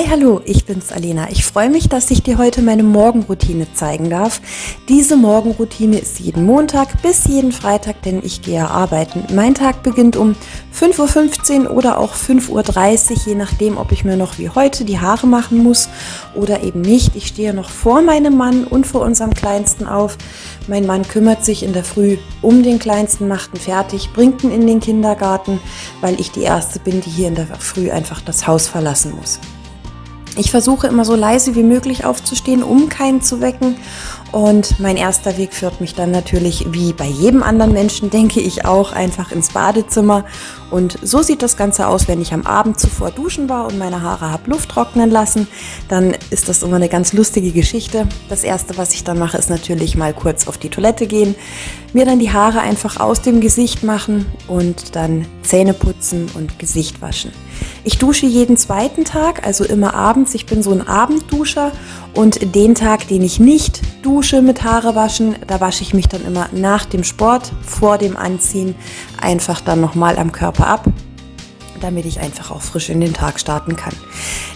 Hi, hallo, ich bin's Alena. Ich freue mich, dass ich dir heute meine Morgenroutine zeigen darf. Diese Morgenroutine ist jeden Montag bis jeden Freitag, denn ich gehe arbeiten. Mein Tag beginnt um 5.15 Uhr oder auch 5.30 Uhr, je nachdem, ob ich mir noch wie heute die Haare machen muss oder eben nicht. Ich stehe noch vor meinem Mann und vor unserem Kleinsten auf. Mein Mann kümmert sich in der Früh um den Kleinsten, macht ihn fertig, bringt ihn in den Kindergarten, weil ich die Erste bin, die hier in der Früh einfach das Haus verlassen muss. Ich versuche immer so leise wie möglich aufzustehen, um keinen zu wecken. Und mein erster Weg führt mich dann natürlich, wie bei jedem anderen Menschen, denke ich auch, einfach ins Badezimmer. Und so sieht das Ganze aus, wenn ich am Abend zuvor duschen war und meine Haare habe Luft trocknen lassen. Dann ist das immer eine ganz lustige Geschichte. Das erste, was ich dann mache, ist natürlich mal kurz auf die Toilette gehen, mir dann die Haare einfach aus dem Gesicht machen und dann Zähne putzen und Gesicht waschen. Ich dusche jeden zweiten Tag, also immer abends. Ich bin so ein Abendduscher und den Tag, den ich nicht dusche mit Haare waschen, da wasche ich mich dann immer nach dem Sport, vor dem Anziehen, einfach dann nochmal am Körper ab damit ich einfach auch frisch in den Tag starten kann.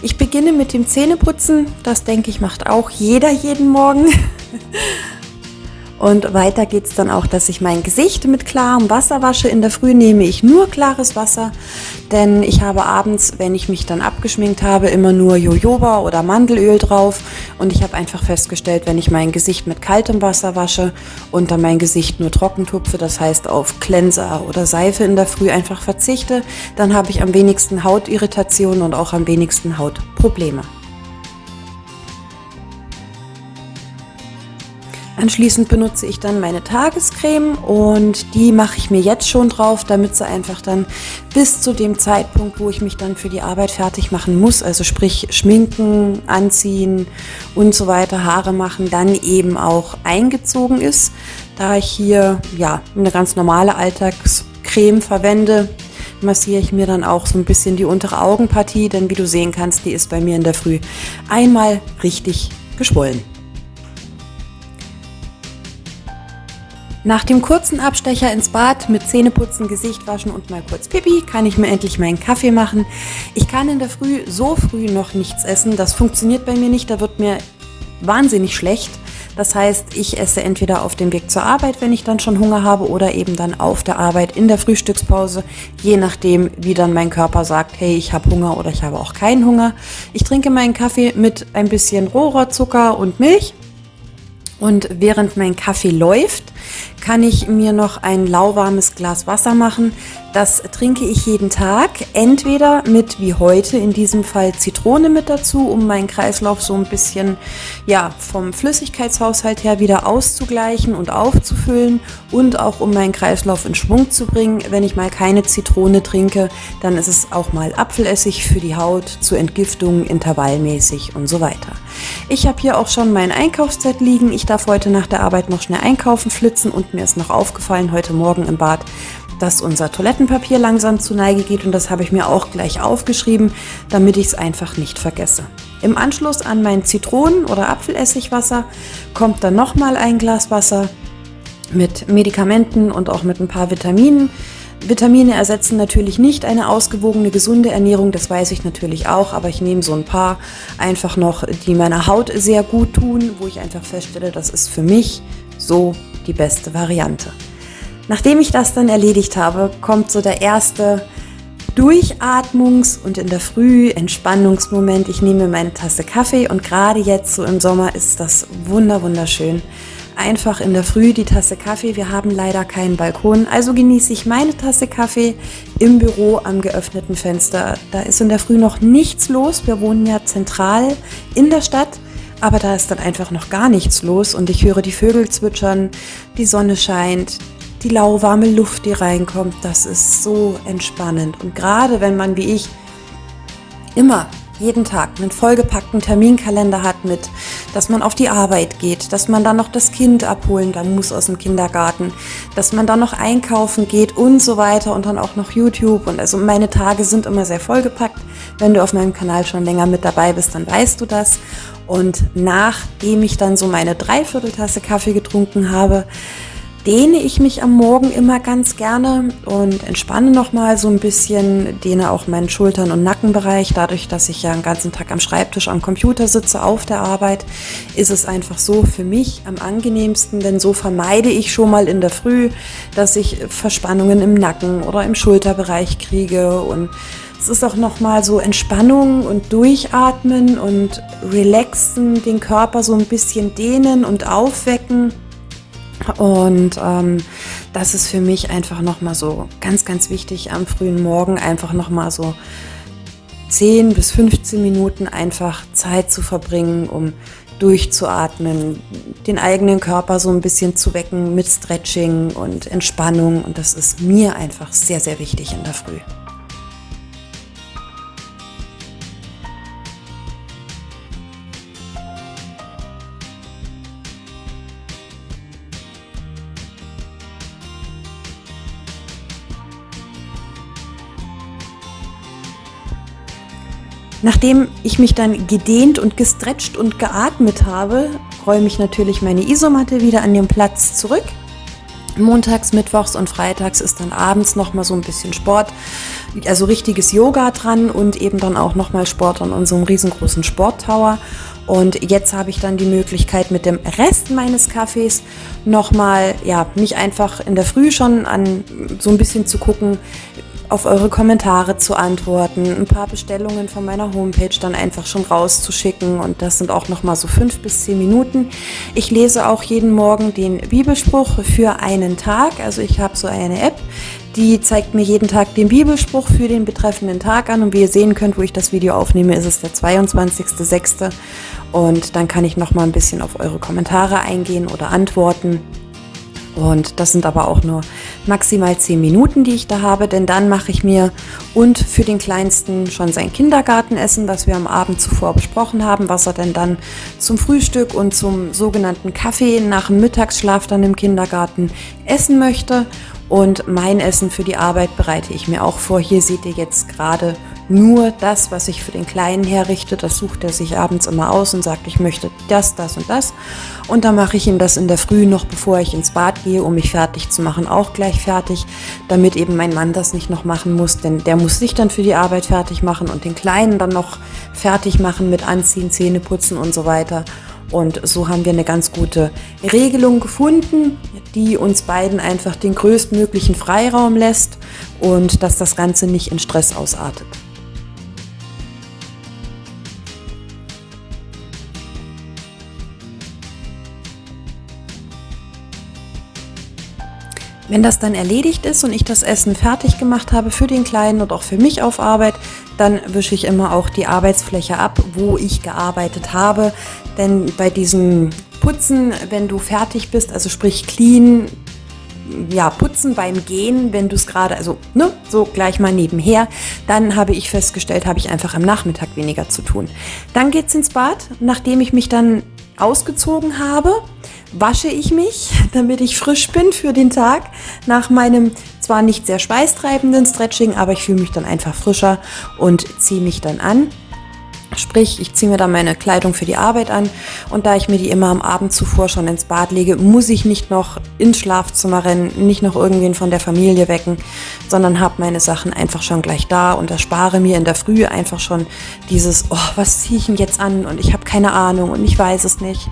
Ich beginne mit dem Zähneputzen. Das denke ich macht auch jeder jeden Morgen. Und weiter geht es dann auch, dass ich mein Gesicht mit klarem Wasser wasche. In der Früh nehme ich nur klares Wasser, denn ich habe abends, wenn ich mich dann abgeschminkt habe, immer nur Jojoba oder Mandelöl drauf. Und ich habe einfach festgestellt, wenn ich mein Gesicht mit kaltem Wasser wasche und dann mein Gesicht nur trocken tupfe, das heißt auf Cleanser oder Seife in der Früh einfach verzichte, dann habe ich am wenigsten Hautirritationen und auch am wenigsten Hautprobleme. Anschließend benutze ich dann meine Tagescreme und die mache ich mir jetzt schon drauf, damit sie einfach dann bis zu dem Zeitpunkt, wo ich mich dann für die Arbeit fertig machen muss, also sprich schminken, anziehen und so weiter, Haare machen, dann eben auch eingezogen ist. Da ich hier ja eine ganz normale Alltagscreme verwende, massiere ich mir dann auch so ein bisschen die untere Augenpartie, denn wie du sehen kannst, die ist bei mir in der Früh einmal richtig geschwollen. Nach dem kurzen Abstecher ins Bad mit Zähneputzen, Gesicht waschen und mal kurz Pipi kann ich mir endlich meinen Kaffee machen. Ich kann in der Früh so früh noch nichts essen. Das funktioniert bei mir nicht. Da wird mir wahnsinnig schlecht. Das heißt, ich esse entweder auf dem Weg zur Arbeit, wenn ich dann schon Hunger habe, oder eben dann auf der Arbeit in der Frühstückspause, je nachdem, wie dann mein Körper sagt, hey, ich habe Hunger oder ich habe auch keinen Hunger. Ich trinke meinen Kaffee mit ein bisschen Rohrzucker und Milch. Und während mein Kaffee läuft, kann ich mir noch ein lauwarmes Glas Wasser machen. Das trinke ich jeden Tag, entweder mit wie heute in diesem Fall Zitrone mit dazu, um meinen Kreislauf so ein bisschen ja, vom Flüssigkeitshaushalt her wieder auszugleichen und aufzufüllen und auch um meinen Kreislauf in Schwung zu bringen. Wenn ich mal keine Zitrone trinke, dann ist es auch mal Apfelessig für die Haut zur Entgiftung intervallmäßig und so weiter. Ich habe hier auch schon mein Einkaufsset liegen. Ich darf heute nach der Arbeit noch schnell einkaufen flitzen und mir ist noch aufgefallen heute Morgen im Bad, dass unser Toilettenpapier langsam zu Neige geht und das habe ich mir auch gleich aufgeschrieben, damit ich es einfach nicht vergesse. Im Anschluss an mein Zitronen- oder Apfelessigwasser kommt dann nochmal ein Glas Wasser mit Medikamenten und auch mit ein paar Vitaminen. Vitamine ersetzen natürlich nicht eine ausgewogene, gesunde Ernährung, das weiß ich natürlich auch, aber ich nehme so ein paar einfach noch, die meiner Haut sehr gut tun, wo ich einfach feststelle, das ist für mich so die beste Variante. Nachdem ich das dann erledigt habe, kommt so der erste Durchatmungs- und in der Früh Entspannungsmoment. Ich nehme meine Tasse Kaffee und gerade jetzt so im Sommer ist das wunder wunderschön einfach in der Früh die Tasse Kaffee. Wir haben leider keinen Balkon, also genieße ich meine Tasse Kaffee im Büro am geöffneten Fenster. Da ist in der Früh noch nichts los. Wir wohnen ja zentral in der Stadt, aber da ist dann einfach noch gar nichts los und ich höre die Vögel zwitschern, die Sonne scheint, die lauwarme Luft, die reinkommt. Das ist so entspannend und gerade wenn man wie ich immer jeden Tag einen vollgepackten Terminkalender hat mit, dass man auf die Arbeit geht, dass man dann noch das Kind abholen dann muss aus dem Kindergarten, dass man dann noch einkaufen geht und so weiter und dann auch noch YouTube und also meine Tage sind immer sehr vollgepackt. Wenn du auf meinem Kanal schon länger mit dabei bist, dann weißt du das. Und nachdem ich dann so meine Dreivierteltasse Kaffee getrunken habe, dehne ich mich am Morgen immer ganz gerne und entspanne nochmal so ein bisschen, dehne auch meinen Schultern- und Nackenbereich. Dadurch, dass ich ja den ganzen Tag am Schreibtisch am Computer sitze auf der Arbeit, ist es einfach so für mich am angenehmsten, denn so vermeide ich schon mal in der Früh, dass ich Verspannungen im Nacken oder im Schulterbereich kriege und es ist auch nochmal so Entspannung und Durchatmen und relaxen, den Körper so ein bisschen dehnen und aufwecken. Und ähm, das ist für mich einfach nochmal so ganz, ganz wichtig am frühen Morgen, einfach nochmal so 10 bis 15 Minuten einfach Zeit zu verbringen, um durchzuatmen, den eigenen Körper so ein bisschen zu wecken mit Stretching und Entspannung. Und das ist mir einfach sehr, sehr wichtig in der Früh. Nachdem ich mich dann gedehnt und gestretcht und geatmet habe, räume ich natürlich meine Isomatte wieder an den Platz zurück. Montags, Mittwochs und Freitags ist dann abends noch mal so ein bisschen Sport, also richtiges Yoga dran und eben dann auch noch mal Sport an unserem riesengroßen Sporttower. Und jetzt habe ich dann die Möglichkeit, mit dem Rest meines Kaffees nochmal, ja, mich einfach in der Früh schon an so ein bisschen zu gucken, auf eure Kommentare zu antworten, ein paar Bestellungen von meiner Homepage dann einfach schon rauszuschicken und das sind auch noch mal so fünf bis zehn Minuten. Ich lese auch jeden Morgen den Bibelspruch für einen Tag, also ich habe so eine App, die zeigt mir jeden Tag den Bibelspruch für den betreffenden Tag an und wie ihr sehen könnt, wo ich das Video aufnehme, ist es der 22.06. und dann kann ich noch mal ein bisschen auf eure Kommentare eingehen oder antworten. Und das sind aber auch nur maximal 10 Minuten, die ich da habe, denn dann mache ich mir und für den Kleinsten schon sein Kindergartenessen, was wir am Abend zuvor besprochen haben, was er denn dann zum Frühstück und zum sogenannten Kaffee nach dem Mittagsschlaf dann im Kindergarten essen möchte. Und mein Essen für die Arbeit bereite ich mir auch vor. Hier seht ihr jetzt gerade nur das, was ich für den Kleinen herrichte. Das sucht er sich abends immer aus und sagt, ich möchte das, das und das. Und dann mache ich ihm das in der Früh noch, bevor ich ins Bad gehe, um mich fertig zu machen, auch gleich fertig, damit eben mein Mann das nicht noch machen muss, denn der muss sich dann für die Arbeit fertig machen und den Kleinen dann noch fertig machen mit Anziehen, Zähne putzen und so weiter. Und so haben wir eine ganz gute Regelung gefunden, die uns beiden einfach den größtmöglichen Freiraum lässt und dass das Ganze nicht in Stress ausartet. Wenn das dann erledigt ist und ich das Essen fertig gemacht habe für den Kleinen und auch für mich auf Arbeit, dann wische ich immer auch die Arbeitsfläche ab, wo ich gearbeitet habe. Denn bei diesem Putzen, wenn du fertig bist, also sprich clean, ja, putzen beim Gehen, wenn du es gerade, also ne, so gleich mal nebenher, dann habe ich festgestellt, habe ich einfach am Nachmittag weniger zu tun. Dann geht es ins Bad, nachdem ich mich dann ausgezogen habe, wasche ich mich, damit ich frisch bin für den Tag nach meinem zwar nicht sehr schweißtreibenden Stretching, aber ich fühle mich dann einfach frischer und ziehe mich dann an. Sprich, ich ziehe mir dann meine Kleidung für die Arbeit an und da ich mir die immer am Abend zuvor schon ins Bad lege, muss ich nicht noch ins Schlafzimmer rennen, nicht noch irgendwen von der Familie wecken, sondern habe meine Sachen einfach schon gleich da und erspare mir in der Früh einfach schon dieses, oh, was ziehe ich denn jetzt an und ich habe keine Ahnung und ich weiß es nicht.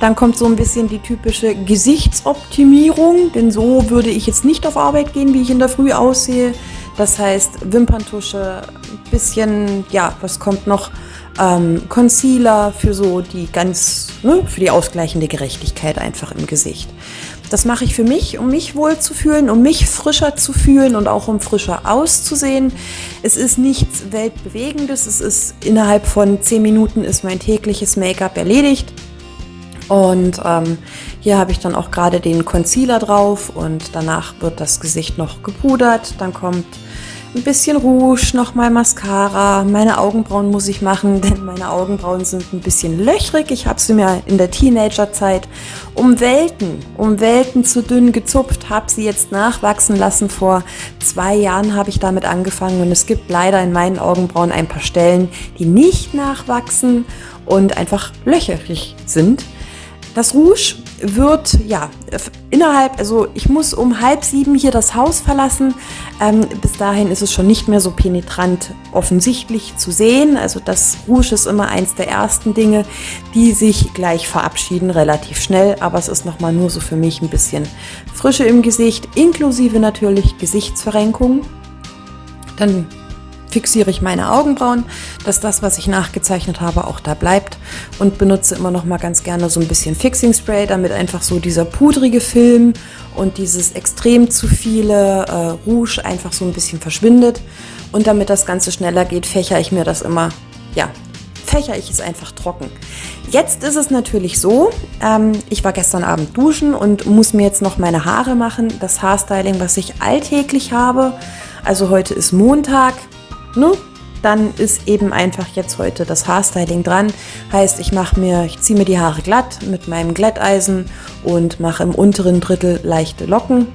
Dann kommt so ein bisschen die typische Gesichtsoptimierung, denn so würde ich jetzt nicht auf Arbeit gehen, wie ich in der Früh aussehe. Das heißt, Wimperntusche, bisschen, ja, was kommt noch? Ähm, Concealer für so die ganz, ne, für die ausgleichende Gerechtigkeit einfach im Gesicht. Das mache ich für mich, um mich wohl zu fühlen, um mich frischer zu fühlen und auch um frischer auszusehen. Es ist nichts Weltbewegendes. Es ist innerhalb von zehn Minuten ist mein tägliches Make-up erledigt. Und ähm, hier habe ich dann auch gerade den Concealer drauf und danach wird das Gesicht noch gepudert. Dann kommt ein bisschen Rouge, nochmal Mascara. Meine Augenbrauen muss ich machen, denn meine Augenbrauen sind ein bisschen löchrig. Ich habe sie mir in der Teenagerzeit um Welten, um Welten zu dünn gezupft, habe sie jetzt nachwachsen lassen. Vor zwei Jahren habe ich damit angefangen und es gibt leider in meinen Augenbrauen ein paar Stellen, die nicht nachwachsen und einfach löcherig sind. Das Rouge wird, ja, innerhalb, also ich muss um halb sieben hier das Haus verlassen. Ähm, bis dahin ist es schon nicht mehr so penetrant offensichtlich zu sehen. Also das Rouge ist immer eins der ersten Dinge, die sich gleich verabschieden, relativ schnell. Aber es ist nochmal nur so für mich ein bisschen Frische im Gesicht, inklusive natürlich Gesichtsverrenkung. Dann fixiere ich meine Augenbrauen, dass das, was ich nachgezeichnet habe, auch da bleibt und benutze immer noch mal ganz gerne so ein bisschen Fixing Spray, damit einfach so dieser pudrige Film und dieses extrem zu viele äh, Rouge einfach so ein bisschen verschwindet und damit das Ganze schneller geht, fächer ich mir das immer, ja, fächer ich es einfach trocken. Jetzt ist es natürlich so, ähm, ich war gestern Abend duschen und muss mir jetzt noch meine Haare machen. Das Haarstyling, was ich alltäglich habe, also heute ist Montag, ne? dann ist eben einfach jetzt heute das Haarstyling dran. Heißt, ich mache mir, ich ziehe mir die Haare glatt mit meinem Glätteisen und mache im unteren Drittel leichte Locken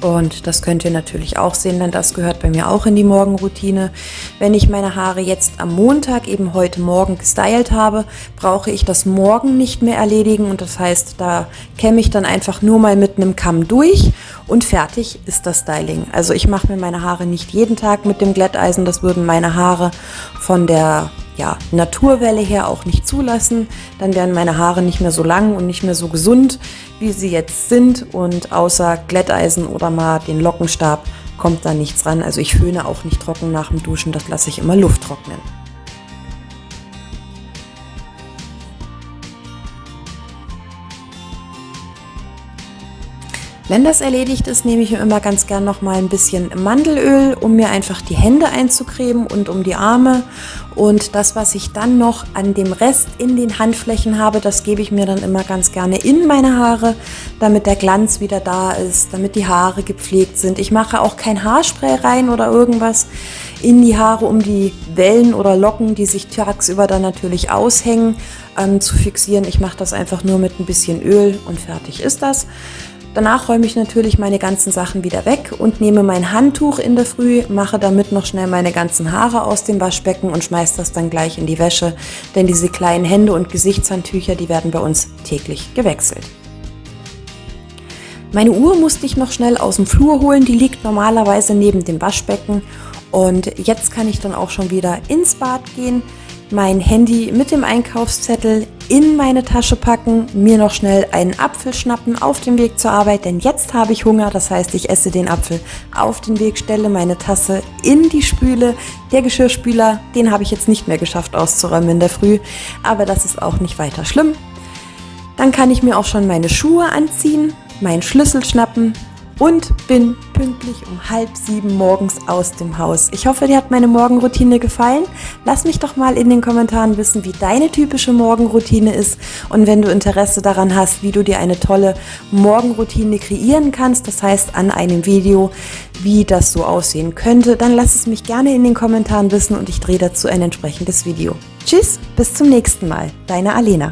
und das könnt ihr natürlich auch sehen, denn das gehört bei mir auch in die Morgenroutine. Wenn ich meine Haare jetzt am Montag, eben heute Morgen gestylt habe, brauche ich das morgen nicht mehr erledigen. Und das heißt, da kämme ich dann einfach nur mal mit einem Kamm durch und fertig ist das Styling. Also ich mache mir meine Haare nicht jeden Tag mit dem Glätteisen. Das würden meine Haare von der ja, Naturwelle her auch nicht zulassen. Dann wären meine Haare nicht mehr so lang und nicht mehr so gesund, wie sie jetzt sind. Und außer Glätteisen oder mal den Lockenstab kommt da nichts ran. Also ich föhne auch nicht trocken nach dem Duschen, das lasse ich immer Luft trocknen. Wenn das erledigt ist, nehme ich mir immer ganz gern noch mal ein bisschen Mandelöl, um mir einfach die Hände einzucremen und um die Arme. Und das, was ich dann noch an dem Rest in den Handflächen habe, das gebe ich mir dann immer ganz gerne in meine Haare, damit der Glanz wieder da ist, damit die Haare gepflegt sind. Ich mache auch kein Haarspray rein oder irgendwas in die Haare, um die Wellen oder Locken, die sich tagsüber dann natürlich aushängen, ähm, zu fixieren. Ich mache das einfach nur mit ein bisschen Öl und fertig ist das. Danach räume ich natürlich meine ganzen Sachen wieder weg und nehme mein Handtuch in der Früh, mache damit noch schnell meine ganzen Haare aus dem Waschbecken und schmeiße das dann gleich in die Wäsche, denn diese kleinen Hände- und Gesichtshandtücher, die werden bei uns täglich gewechselt. Meine Uhr musste ich noch schnell aus dem Flur holen, die liegt normalerweise neben dem Waschbecken. Und jetzt kann ich dann auch schon wieder ins Bad gehen mein Handy mit dem Einkaufszettel in meine Tasche packen, mir noch schnell einen Apfel schnappen auf dem Weg zur Arbeit, denn jetzt habe ich Hunger, das heißt, ich esse den Apfel auf den Weg, stelle meine Tasse in die Spüle. Der Geschirrspüler, den habe ich jetzt nicht mehr geschafft auszuräumen in der Früh, aber das ist auch nicht weiter schlimm. Dann kann ich mir auch schon meine Schuhe anziehen, meinen Schlüssel schnappen, und bin pünktlich um halb sieben morgens aus dem Haus. Ich hoffe, dir hat meine Morgenroutine gefallen. Lass mich doch mal in den Kommentaren wissen, wie deine typische Morgenroutine ist und wenn du Interesse daran hast, wie du dir eine tolle Morgenroutine kreieren kannst, das heißt an einem Video, wie das so aussehen könnte, dann lass es mich gerne in den Kommentaren wissen und ich drehe dazu ein entsprechendes Video. Tschüss, bis zum nächsten Mal. Deine Alena.